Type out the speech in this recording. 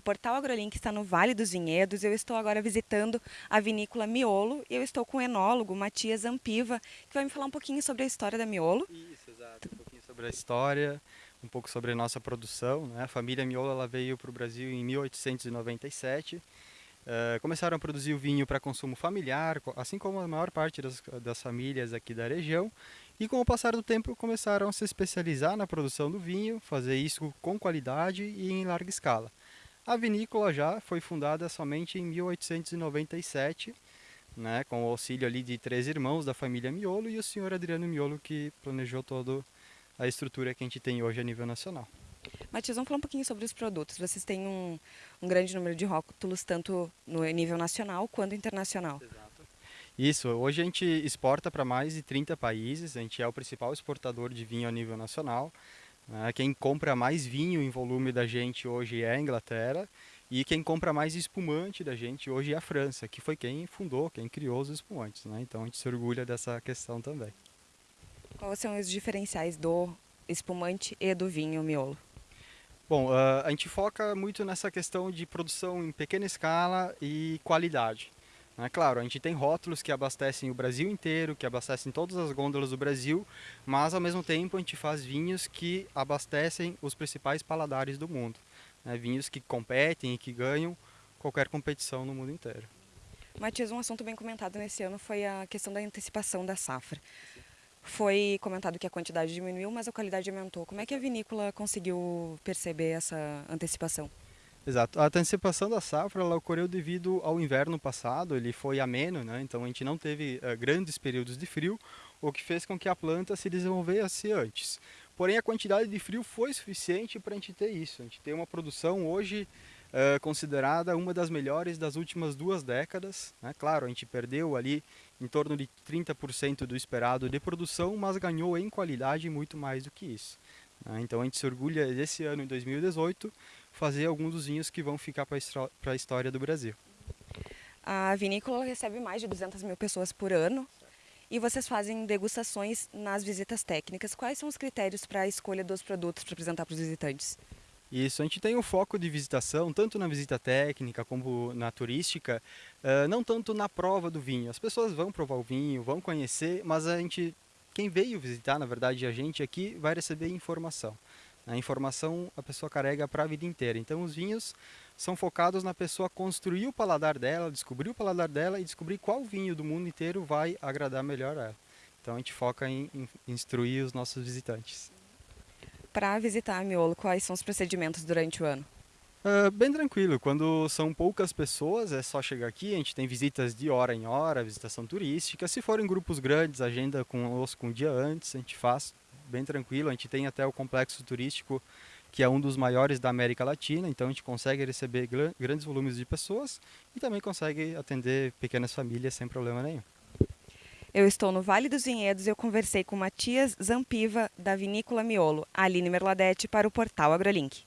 Portal AgroLink está no Vale dos Vinhedos. Eu estou agora visitando a vinícola Miolo e eu estou com o enólogo Matias Zampiva, que vai me falar um pouquinho sobre a história da Miolo. Isso, exato. Um pouquinho sobre a história, um pouco sobre a nossa produção. Né? A família Miolo ela veio para o Brasil em 1897. Uh, eh, começaram a produzir o vinho para consumo familiar, assim como a maior parte das, das famílias aqui da região. E com o passar do tempo começaram a se especializar na produção do vinho, fazer isso com qualidade e em larga escala. A vinícola já foi fundada somente em 1897, né, com o auxílio ali de três irmãos da família Miolo e o senhor Adriano Miolo que planejou toda a estrutura que a gente tem hoje a nível nacional. Matias, vamos falar um pouquinho sobre os produtos. Vocês têm um, um grande número de rótulos, tanto no nível nacional quanto internacional. Exato. Isso, hoje a gente exporta para mais de 30 países, a gente é o principal exportador de vinho a nível nacional. Né? Quem compra mais vinho em volume da gente hoje é a Inglaterra e quem compra mais espumante da gente hoje é a França, que foi quem fundou, quem criou os espumantes. Né? Então a gente se orgulha dessa questão também. Quais são os diferenciais do espumante e do vinho miolo? Bom, uh, a gente foca muito nessa questão de produção em pequena escala e qualidade. É claro, a gente tem rótulos que abastecem o Brasil inteiro, que abastecem todas as gôndolas do Brasil, mas ao mesmo tempo a gente faz vinhos que abastecem os principais paladares do mundo. Né? Vinhos que competem e que ganham qualquer competição no mundo inteiro. Matias, um assunto bem comentado nesse ano foi a questão da antecipação da safra. Foi comentado que a quantidade diminuiu, mas a qualidade aumentou. Como é que a vinícola conseguiu perceber essa antecipação? Exato. A antecipação da safra ela ocorreu devido ao inverno passado, ele foi ameno, né? então a gente não teve uh, grandes períodos de frio, o que fez com que a planta se desenvolvesse antes. Porém, a quantidade de frio foi suficiente para a gente ter isso. A gente tem uma produção hoje uh, considerada uma das melhores das últimas duas décadas. Né? Claro, a gente perdeu ali em torno de 30% do esperado de produção, mas ganhou em qualidade muito mais do que isso. Né? Então a gente se orgulha desse ano, em 2018, fazer alguns dos vinhos que vão ficar para a história do Brasil. A vinícola recebe mais de 200 mil pessoas por ano e vocês fazem degustações nas visitas técnicas. Quais são os critérios para a escolha dos produtos para apresentar para os visitantes? Isso, a gente tem um foco de visitação, tanto na visita técnica como na turística, não tanto na prova do vinho. As pessoas vão provar o vinho, vão conhecer, mas a gente, quem veio visitar, na verdade, a gente aqui, vai receber informação. A informação a pessoa carrega para a vida inteira. Então os vinhos são focados na pessoa construir o paladar dela, descobrir o paladar dela e descobrir qual vinho do mundo inteiro vai agradar melhor a ela. Então a gente foca em, em instruir os nossos visitantes. Para visitar a Miolo, quais são os procedimentos durante o ano? Uh, bem tranquilo, quando são poucas pessoas é só chegar aqui, a gente tem visitas de hora em hora, visitação turística. Se forem grupos grandes, agenda conosco um dia antes, a gente faz bem tranquilo. A gente tem até o complexo turístico, que é um dos maiores da América Latina, então a gente consegue receber grandes volumes de pessoas e também consegue atender pequenas famílias sem problema nenhum. Eu estou no Vale dos Vinhedos e eu conversei com Matias Zampiva, da Vinícola Miolo, Aline Merladete, para o portal AgroLink.